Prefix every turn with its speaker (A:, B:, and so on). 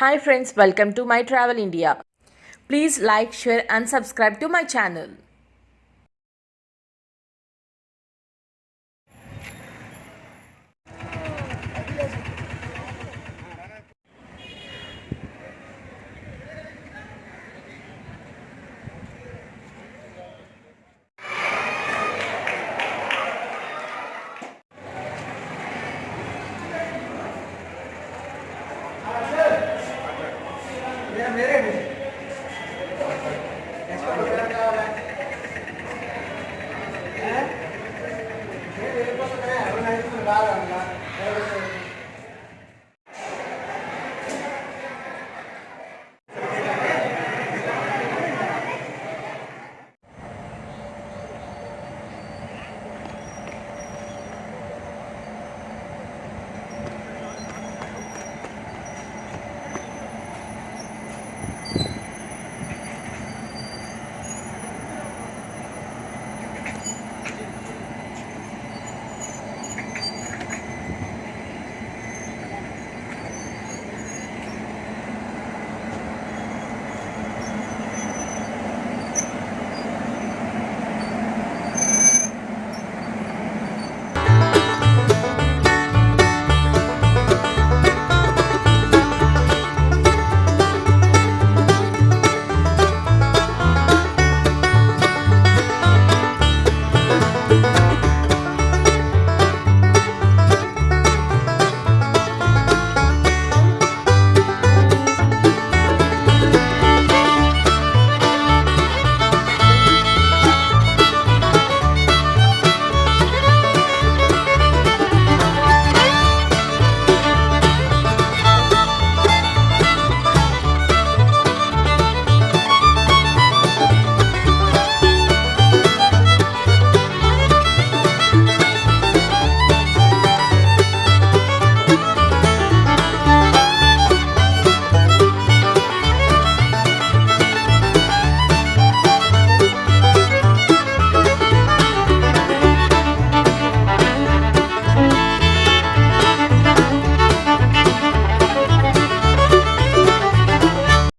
A: Hi friends, welcome to my travel India. Please like, share and subscribe to my channel.